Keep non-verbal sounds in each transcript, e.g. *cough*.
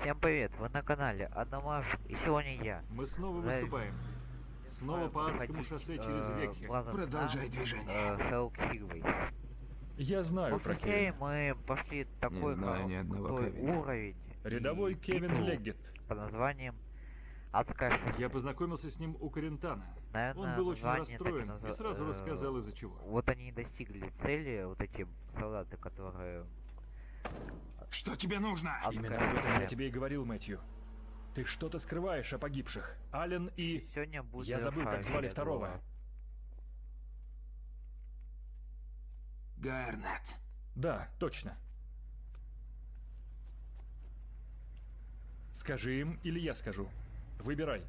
Всем привет, вы на канале Адамаш, и сегодня я. Мы снова За- выступаем. Снова по адскому шоссе э, через. Brothers Продолжай движение. э, Highways. Я знаю про прошлой серии мы пошли такой знаю ни одного уровень. Рядовой Кевин Леггет. Под названием Адская шоссе. Я познакомился с ним у Карентана. Наверное, Он был очень расстроен назва- и сразу э, рассказал из-за чего. Вот они и достигли цели, вот эти солдаты, которые... Что тебе нужно? Адская Именно об этом я тебе и говорил, Мэтью. Ты что-то скрываешь о погибших. Ален и... Сегодня будет Я забыл, как звали второго. Гарнет. Да, точно. Скажи им, или я скажу. Выбирай.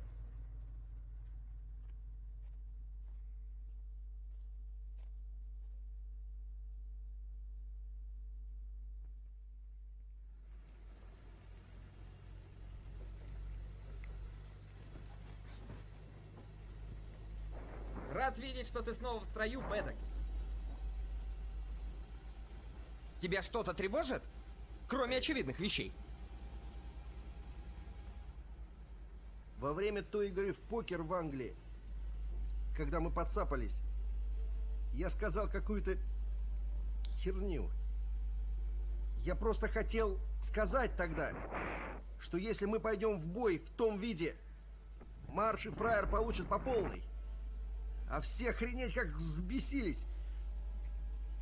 Рад видеть, что ты снова в строю, Бэдок. Тебя что-то тревожит? Кроме очевидных вещей. Во время той игры в покер в Англии, когда мы подцапались, я сказал какую-то херню. Я просто хотел сказать тогда, что если мы пойдем в бой в том виде, Марш и Фраер получат по полной. А все охренеть как взбесились.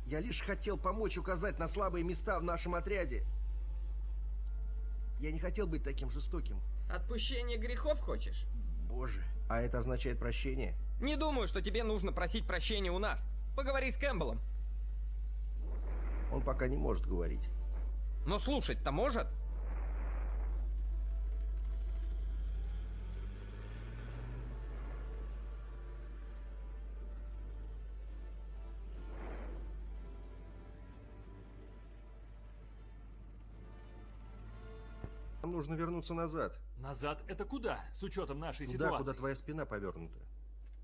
Я лишь хотел помочь указать на слабые места в нашем отряде. Я не хотел быть таким жестоким. Отпущение грехов хочешь? Боже, а это означает прощение? Не думаю, что тебе нужно просить прощения у нас. Поговори с Кэмпбеллом. Он пока не может говорить. Но слушать-то может. Нам нужно вернуться назад. Назад это куда, с учетом нашей Туда, ситуации? куда твоя спина повернута.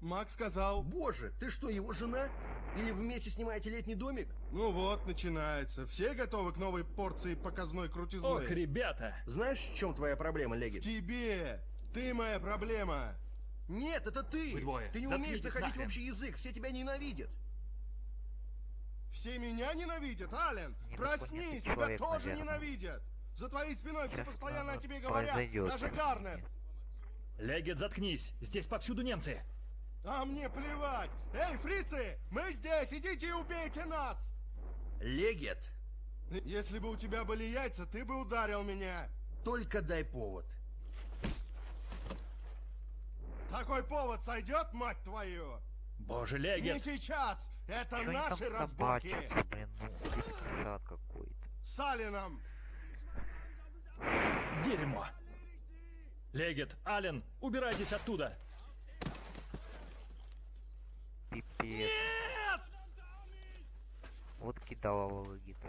Мак сказал, Боже, ты что, его жена? Или вместе снимаете летний домик? ну вот, начинается. Все готовы к новой порции показной крутизны? Ох, ребята! Знаешь, в чем твоя проблема, Легит? Тебе! Ты моя проблема! Нет, это ты! Вы двое, Ты не умеешь находить нахрен. общий язык, все тебя ненавидят. Все меня ненавидят, Ален! Проснись, тебя тоже наверное. ненавидят! За твоей спиной все постоянно о тебе говорят, произойдет. даже Гарнет! Леггет, заткнись! Здесь повсюду немцы! А мне плевать! Эй, фрицы, мы здесь, идите и убейте нас! Легет, Если бы у тебя были яйца, ты бы ударил меня! только дай повод. Такой повод сойдет, мать твою? Боже, Не Леггет! сейчас! Это Чё наши разборки! собачатся, блин, ну, какой-то. С Алином! Дерьмо! Легет, Ален, убирайтесь оттуда! Пипец. Вот кидала Вологиту.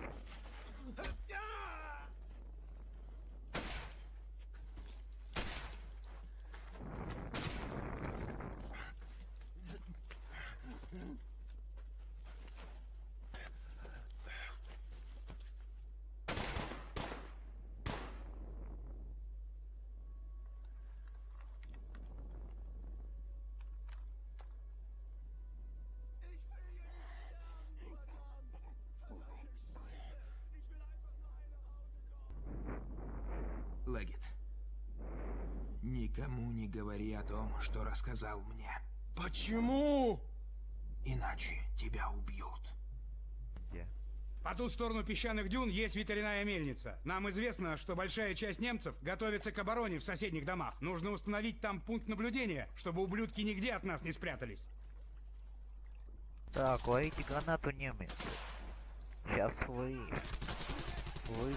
Легит. Никому не говори о том, что рассказал мне. Почему? Иначе тебя убьют. Где? По ту сторону песчаных дюн есть ветряная мельница. Нам известно, что большая часть немцев готовится к обороне в соседних домах. Нужно установить там пункт наблюдения, чтобы ублюдки нигде от нас не спрятались. Так, ловите гранату немец. Сейчас вы... Вы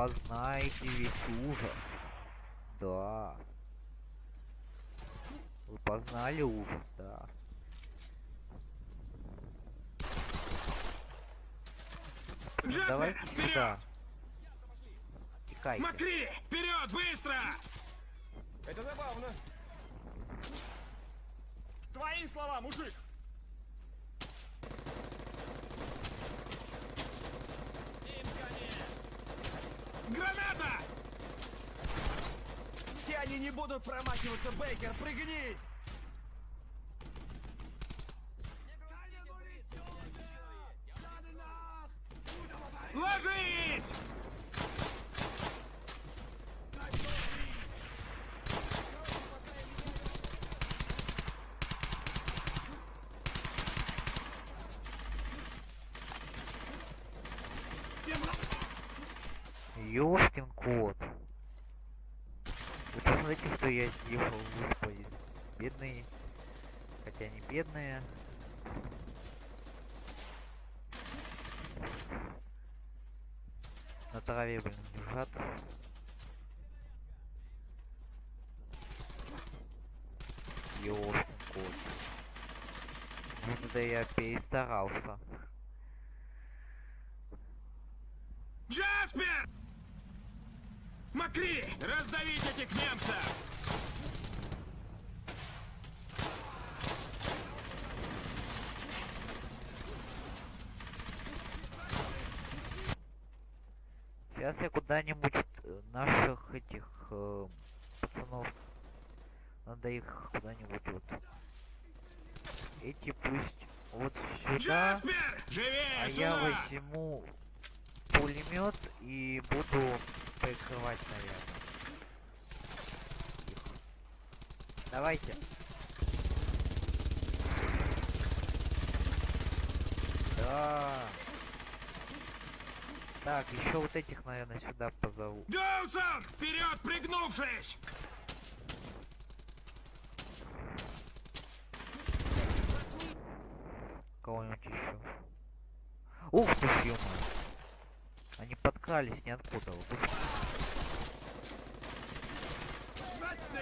познаете весь ужас. Да. Вы познали ужас, да. Давайте сюда. Текайте. Макри! Вперед, быстро! Это забавно. Твои слова, мужик! Граната! Все они не будут промахиваться, Бейкер, пригнись! Ёшкин кот. Вы посмотрите, что я сделал господи. Бедные. Хотя не бедные. На траве, блин, лежат. Ёшкин кот. Ну да я перестарался. Джаспер! Макри, раздавить этих немцев! Сейчас я куда-нибудь э, наших этих э, пацанов. Надо их куда-нибудь вот. Эти пусть вот сюда. Джаспер! Живее А сюда! я возьму пулемет и буду прикрывать, наверное. Их. Давайте. Да. Так, еще вот этих, наверное, сюда позову. Доусон! Вперед, пригнувшись! Кого-нибудь еще. Ух ты ё Они подкрались ниоткуда. Вот ух.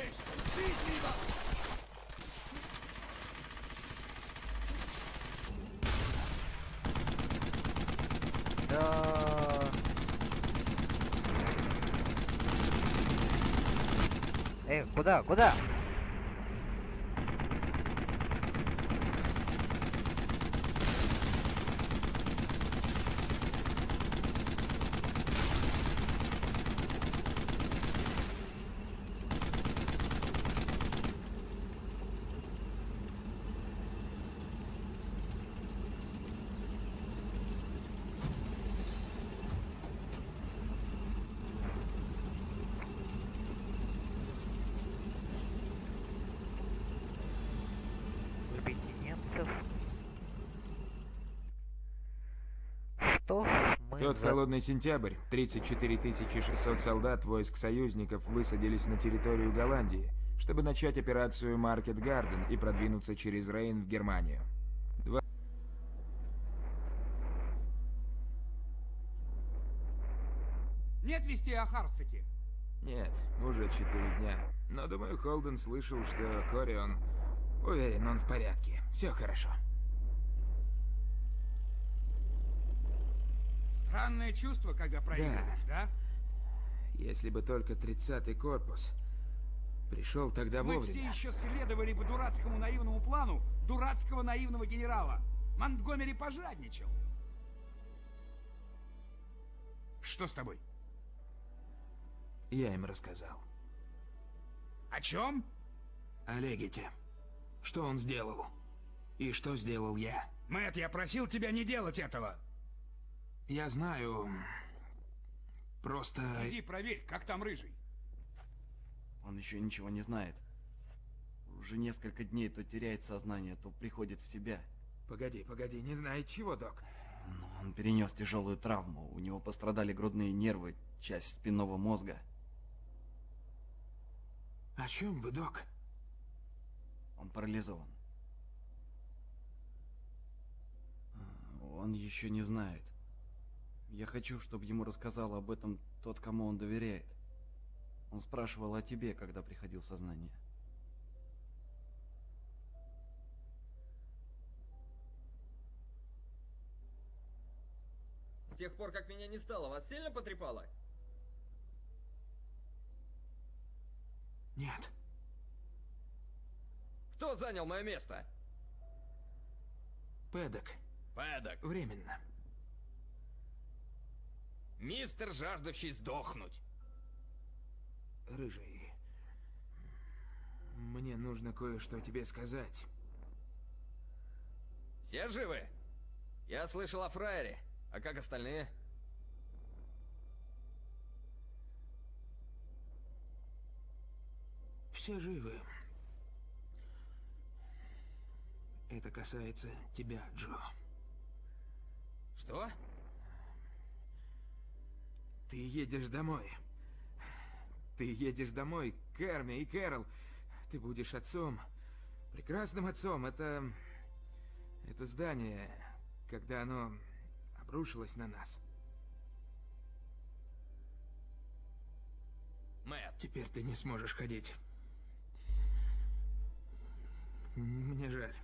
Да. Эй, куда, куда? Любите немцев. Что ж, мы Тот за- холодный сентябрь 34 600 солдат войск союзников высадились на территорию Голландии, чтобы начать операцию Маркет Гарден и продвинуться через Рейн в Германию. Нет вести о Харстаке? Нет, уже четыре дня. Но думаю, Холден слышал, что Корион... Уверен, он в порядке. Все хорошо. Странное чувство, когда проигрываешь, да? Если бы только 30-й корпус пришел тогда Мы вовремя. все еще следовали бы дурацкому наивному плану дурацкого наивного генерала. Монтгомери пожадничал. Что с тобой? Я им рассказал. О чем? О Легите. Что он сделал? И что сделал я? Мэтт, я просил тебя не делать этого. Я знаю... Просто... Иди проверь, как там рыжий. Он еще ничего не знает. Уже несколько дней то теряет сознание, то приходит в себя. Погоди, погоди, не знает чего, док. Но он перенес тяжелую травму. У него пострадали грудные нервы, часть спинного мозга. О чем вы, док? Он парализован. Он еще не знает. Я хочу, чтобы ему рассказал об этом тот, кому он доверяет. Он спрашивал о тебе, когда приходил в сознание. С тех пор, как меня не стало, вас сильно потрепало? Нет. Кто занял мое место? Пэдок. Пэдок. Временно. Мистер, жаждущий сдохнуть. Рыжий. Мне нужно кое-что тебе сказать. Все живы? Я слышал о фраере. А как остальные? Все живы. Это касается тебя, Джо. Что? Ты едешь домой. Ты едешь домой к Эрме и Кэрол. Ты будешь отцом. Прекрасным отцом. Это... Это здание, когда оно обрушилось на нас. Мэтт, Теперь ты не сможешь ходить. Мне жаль.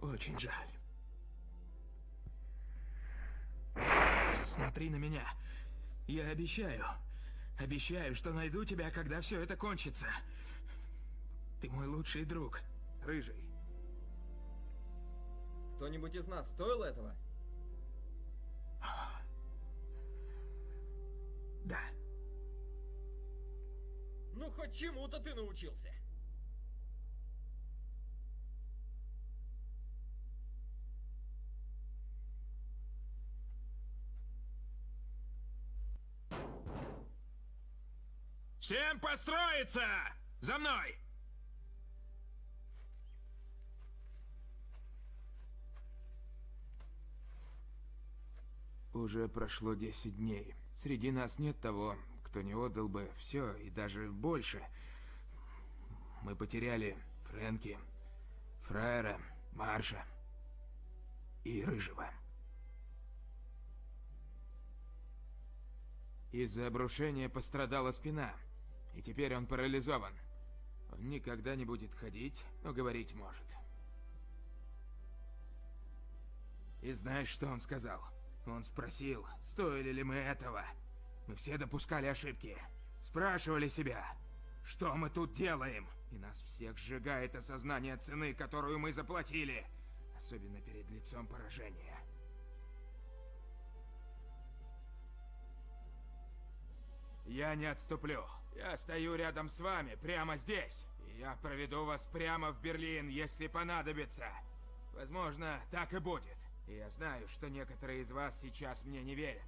Очень жаль. Смотри на меня. Я обещаю. Обещаю, что найду тебя, когда все это кончится. Ты мой лучший друг. Рыжий. кто-нибудь из нас стоил этого? Да. Ну, хоть чему-то ты научился. Всем построиться! За мной! Уже прошло 10 дней. Среди нас нет того, кто не отдал бы все и даже больше. Мы потеряли Фрэнки, Фраера, Марша и Рыжего. Из-за обрушения пострадала спина, и теперь он парализован. Он никогда не будет ходить, но говорить может. И знаешь, что он сказал? Он спросил, стоили ли мы этого. Мы все допускали ошибки. Спрашивали себя, что мы тут делаем? И нас всех сжигает осознание цены, которую мы заплатили. Особенно перед лицом поражения. Я не отступлю. Я стою рядом с вами, прямо здесь. И я проведу вас прямо в Берлин, если понадобится. Возможно, так и будет. Я знаю, что некоторые из вас сейчас мне не верят.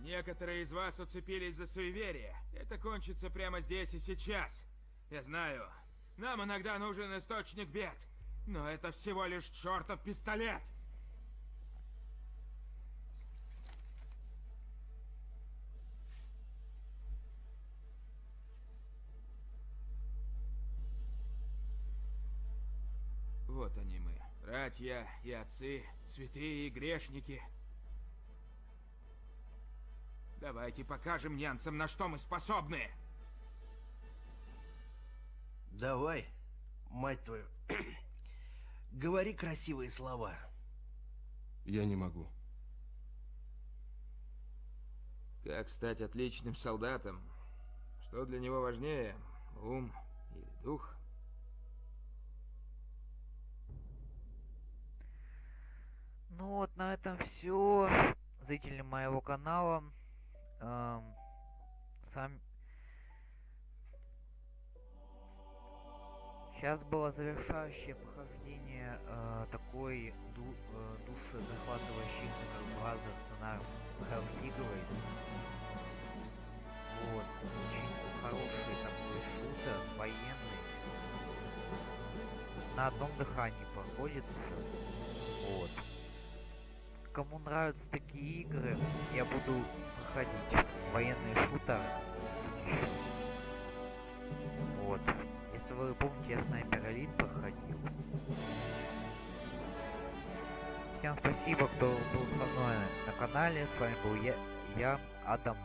Некоторые из вас уцепились за суеверие. Это кончится прямо здесь и сейчас. Я знаю, нам иногда нужен источник бед. Но это всего лишь чертов пистолет. Вот они мы, братья и отцы, святые и грешники. Давайте покажем немцам, на что мы способны. Давай, мать твою, *clears throat* говори красивые слова. Я не могу. Как стать отличным солдатом? Что для него важнее, ум или дух? Ну вот, на этом все. Зрители моего канала. Эм, сам... Сейчас было завершающее прохождение э, такой ду э, душезахватывающий Бразер сценарий с Hell Figures. Вот, очень хороший такой шутер, военный. На одном дыхании проходится. Вот. Кому нравятся такие игры, я буду проходить военные шутеры. Вот. Если вы помните, я снайпер элит проходил. Всем спасибо, кто был со мной на канале. С вами был я, я Адам.